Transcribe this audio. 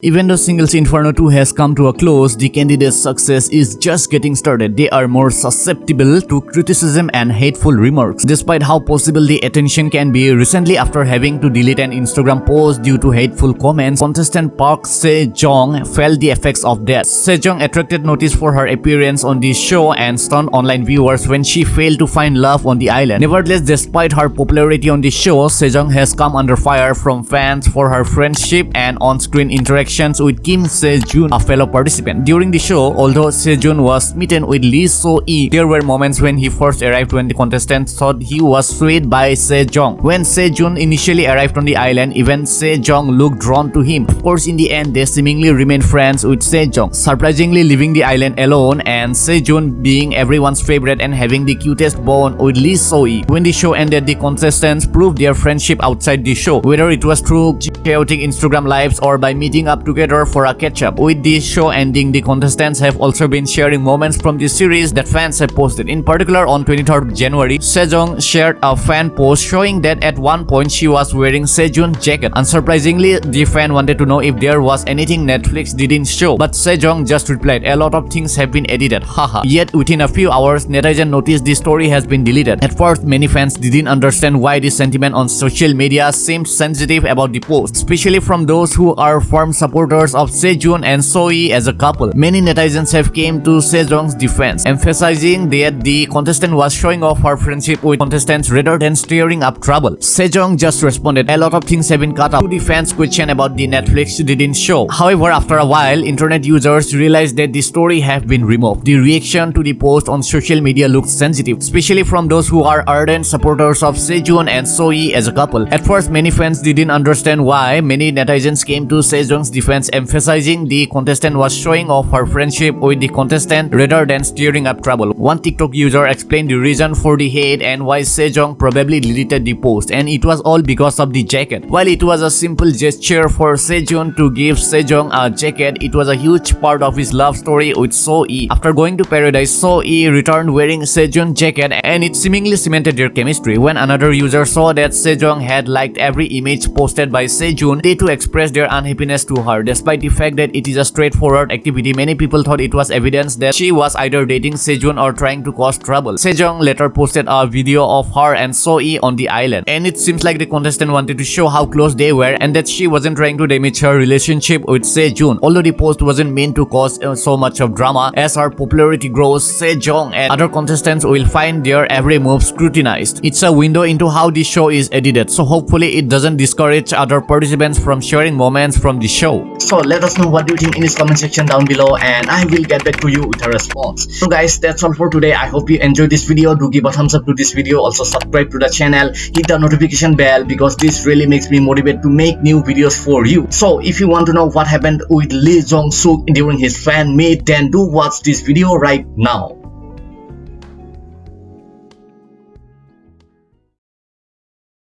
Even though Singles Inferno 2 has come to a close, the candidate's success is just getting started. They are more susceptible to criticism and hateful remarks. Despite how possible the attention can be, recently after having to delete an Instagram post due to hateful comments, contestant Park Se-jong felt the effects of that. Se-jong attracted notice for her appearance on the show and stunned online viewers when she failed to find love on the island. Nevertheless, despite her popularity on the show, Se-jong has come under fire from fans for her friendship and on-screen interaction with Kim Se-jun, a fellow participant. During the show, although Se-jun was smitten with Lee So-yi, there were moments when he first arrived when the contestants thought he was swayed by Se-jong. When Se-jun initially arrived on the island, even Se-jong looked drawn to him. Of course, in the end, they seemingly remained friends with Se-jong, surprisingly leaving the island alone and Se-jun being everyone's favorite and having the cutest bond with Lee So-yi. When the show ended, the contestants proved their friendship outside the show, whether it was through chaotic Instagram lives or by meeting up together for a catch-up. With this show ending, the contestants have also been sharing moments from the series that fans have posted. In particular, on 23rd January, Sejong shared a fan post showing that at one point she was wearing Sejun's jacket. Unsurprisingly, the fan wanted to know if there was anything Netflix didn't show, but Sejong just replied, a lot of things have been edited, haha. Yet within a few hours, netizens noticed the story has been deleted. At first, many fans didn't understand why the sentiment on social media seemed sensitive about the post, especially from those who are firm supporters of Sejun and Soyi as a couple. Many netizens have came to Sejong's defense, emphasizing that the contestant was showing off her friendship with contestants rather than stirring up trouble. Sejong just responded, a lot of things have been cut to the fans' question about the Netflix didn't show. However, after a while, internet users realized that the story have been removed. The reaction to the post on social media looked sensitive, especially from those who are ardent supporters of Sejun and Soyi as a couple. At first, many fans didn't understand why many netizens came to Sejong's defense emphasizing the contestant was showing off her friendship with the contestant rather than stirring up trouble. One TikTok user explained the reason for the hate and why Sejong probably deleted the post and it was all because of the jacket. While it was a simple gesture for Sejun to give Sejong a jacket, it was a huge part of his love story with So-yi. After going to paradise, So-yi returned wearing Sejun's jacket and it seemingly cemented their chemistry. When another user saw that Sejong had liked every image posted by Sejun, they too expressed their unhappiness to her. Despite the fact that it is a straightforward activity, many people thought it was evidence that she was either dating Sejun or trying to cause trouble. Sejong later posted a video of her and So-yi on the island, and it seems like the contestant wanted to show how close they were and that she wasn't trying to damage her relationship with Sejun. Although the post wasn't meant to cause uh, so much of drama, as her popularity grows, Sejong and other contestants will find their every move scrutinized. It's a window into how the show is edited, so hopefully it doesn't discourage other participants from sharing moments from the show. So let us know what you think in this comment section down below and I will get back to you with a response. So guys, that's all for today. I hope you enjoyed this video. Do give a thumbs up to this video. Also subscribe to the channel. Hit the notification bell because this really makes me motivated to make new videos for you. So if you want to know what happened with Lee Jong Suk during his fan meet, then do watch this video right now.